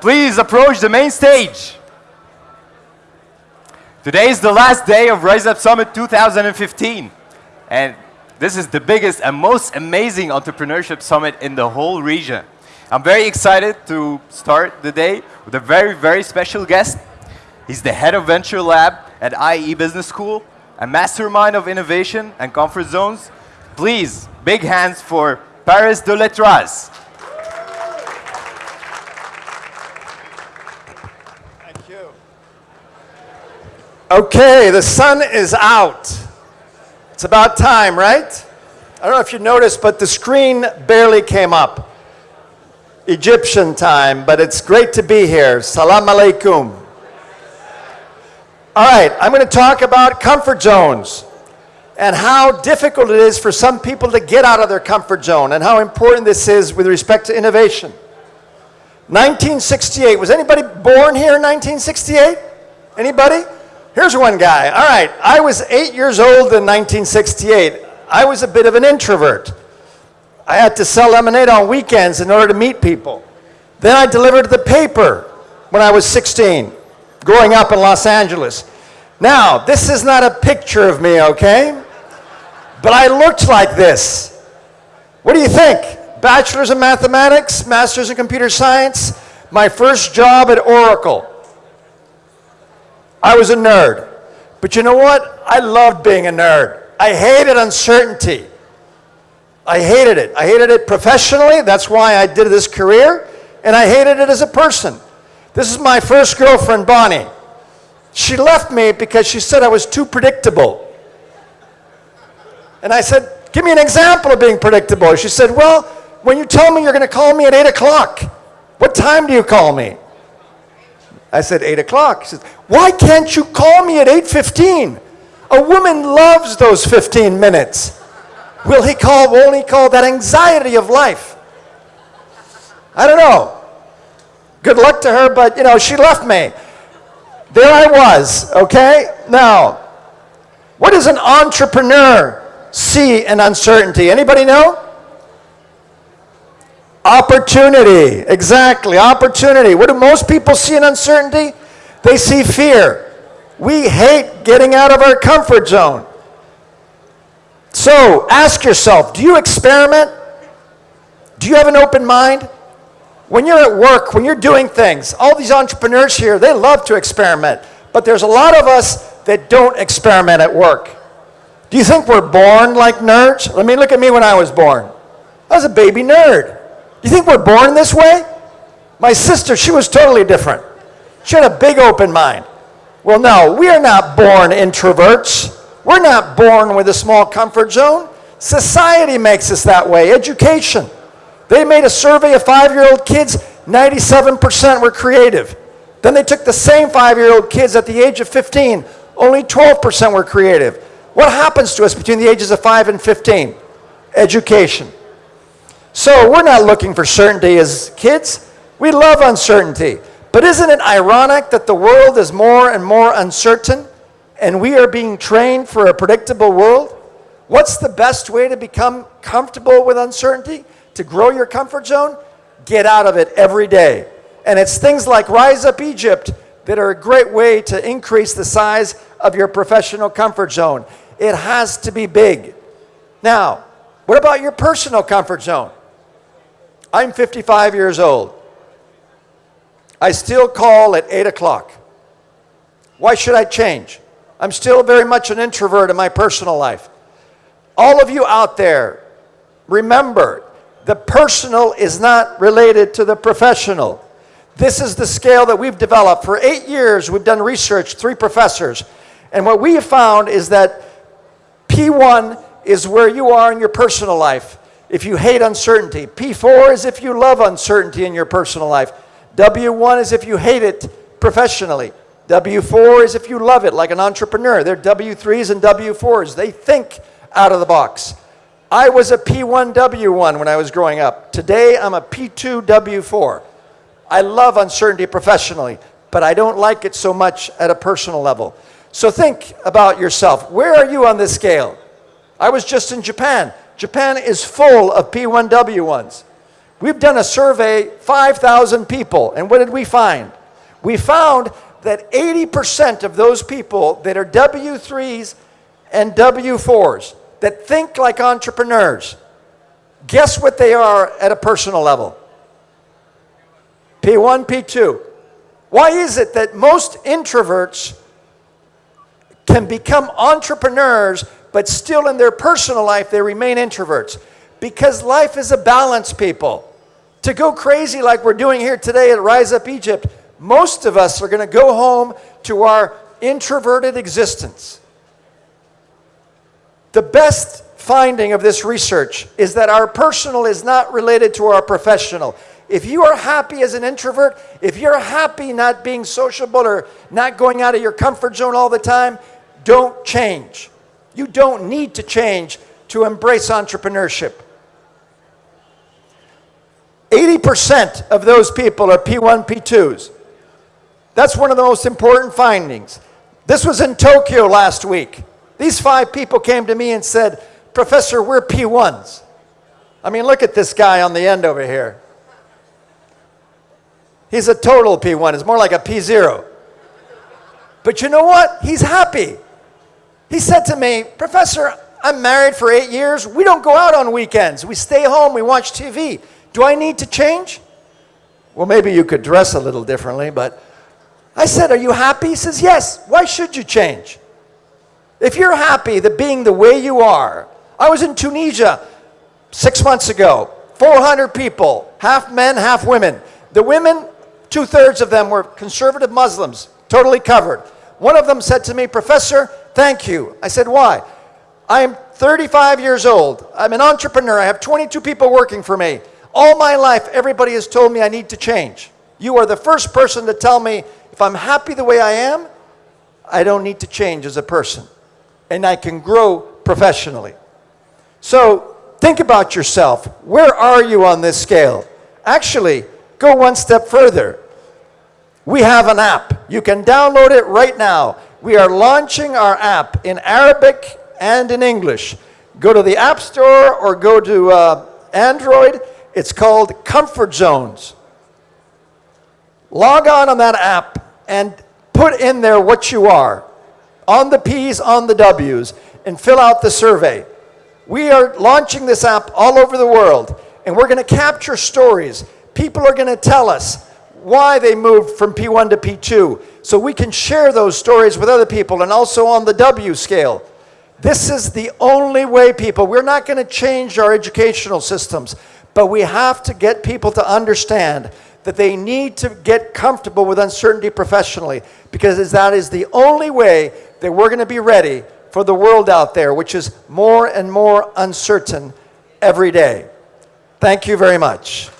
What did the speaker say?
Please approach the main stage. Today is the last day of Rise Up Summit 2015. And this is the biggest and most amazing entrepreneurship summit in the whole region. I'm very excited to start the day with a very, very special guest. He's the head of Venture Lab at IE Business School, a mastermind of innovation and comfort zones. Please, big hands for Paris de l'Etraz. Okay, the sun is out. It's about time, right? I don't know if you noticed, but the screen barely came up. Egyptian time, but it's great to be here. Salam alaikum. All right, I'm going to talk about comfort zones and how difficult it is for some people to get out of their comfort zone and how important this is with respect to innovation. 1968, was anybody born here in 1968? Anybody? Here's one guy. All right, I was eight years old in 1968. I was a bit of an introvert. I had to sell lemonade on weekends in order to meet people. Then I delivered the paper when I was 16 growing up in Los Angeles. Now, this is not a picture of me, okay? But I looked like this. What do you think? Bachelor's in mathematics, master's in computer science, my first job at Oracle. I was a nerd. But you know what? I loved being a nerd. I hated uncertainty. I hated it. I hated it professionally. That's why I did this career. And I hated it as a person. This is my first girlfriend, Bonnie. She left me because she said I was too predictable. And I said, give me an example of being predictable. She said, well, when you tell me you're going to call me at 8 o'clock, what time do you call me? I said, 8 o'clock. He says, why can't you call me at 8.15? A woman loves those 15 minutes. Will he call, won't he call that anxiety of life? I don't know. Good luck to her, but you know, she left me. There I was, okay? Now, what does an entrepreneur see in uncertainty? Anybody know? Opportunity, exactly, opportunity. What do most people see in uncertainty? They see fear. We hate getting out of our comfort zone. So ask yourself, do you experiment? Do you have an open mind? When you're at work, when you're doing things, all these entrepreneurs here, they love to experiment. But there's a lot of us that don't experiment at work. Do you think we're born like nerds? Let me look at me when I was born. I was a baby nerd. You think we're born this way? My sister, she was totally different. She had a big open mind. Well, no, we are not born introverts. We're not born with a small comfort zone. Society makes us that way, education. They made a survey of five-year-old kids, 97% were creative. Then they took the same five-year-old kids at the age of 15, only 12% were creative. What happens to us between the ages of 5 and 15? Education. So we're not looking for certainty as kids. We love uncertainty. But isn't it ironic that the world is more and more uncertain and we are being trained for a predictable world? What's the best way to become comfortable with uncertainty? To grow your comfort zone? Get out of it every day. And it's things like Rise Up Egypt that are a great way to increase the size of your professional comfort zone. It has to be big. Now, what about your personal comfort zone? I'm 55 years old. I still call at 8 o'clock. Why should I change? I'm still very much an introvert in my personal life. All of you out there, remember, the personal is not related to the professional. This is the scale that we've developed. For eight years, we've done research, three professors. And what we have found is that P1 is where you are in your personal life if you hate uncertainty. P4 is if you love uncertainty in your personal life. W1 is if you hate it professionally. W4 is if you love it like an entrepreneur. They're W3s and W4s. They think out of the box. I was a P1W1 when I was growing up. Today I'm a P2W4. I love uncertainty professionally, but I don't like it so much at a personal level. So think about yourself. Where are you on this scale? I was just in Japan. Japan is full of P1W1s. We've done a survey, 5,000 people, and what did we find? We found that 80% of those people that are W3s and W4s that think like entrepreneurs, guess what they are at a personal level? P1, P2. Why is it that most introverts can become entrepreneurs, but still in their personal life they remain introverts? Because life is a balance, people. To go crazy like we're doing here today at Rise Up Egypt, most of us are going to go home to our introverted existence. The best finding of this research is that our personal is not related to our professional. If you are happy as an introvert, if you're happy not being sociable or not going out of your comfort zone all the time, don't change. You don't need to change to embrace entrepreneurship. 80% of those people are P1, P2s. That's one of the most important findings. This was in Tokyo last week. These five people came to me and said, Professor, we're P1s. I mean, look at this guy on the end over here. He's a total P1. It's more like a P0. But you know what? He's happy. He said to me, Professor, I'm married for eight years. We don't go out on weekends. We stay home. We watch TV. Do I need to change? Well, maybe you could dress a little differently, but I said, Are you happy? He says, Yes. Why should you change? If you're happy that being the way you are, I was in Tunisia six months ago, 400 people, half men, half women. The women, two thirds of them were conservative Muslims, totally covered. One of them said to me, Professor, thank you. I said, Why? I am 35 years old. I'm an entrepreneur. I have 22 people working for me. All my life, everybody has told me I need to change. You are the first person to tell me if I'm happy the way I am, I don't need to change as a person. And I can grow professionally. So think about yourself. Where are you on this scale? Actually, go one step further. We have an app. You can download it right now. We are launching our app in Arabic and in English. Go to the App Store or go to uh, Android it's called Comfort Zones. Log on on that app and put in there what you are on the P's, on the W's, and fill out the survey. We are launching this app all over the world, and we're going to capture stories. People are going to tell us why they moved from P1 to P2, so we can share those stories with other people and also on the W scale. This is the only way, people. We're not going to change our educational systems. But we have to get people to understand that they need to get comfortable with uncertainty professionally because that is the only way that we're going to be ready for the world out there, which is more and more uncertain every day. Thank you very much.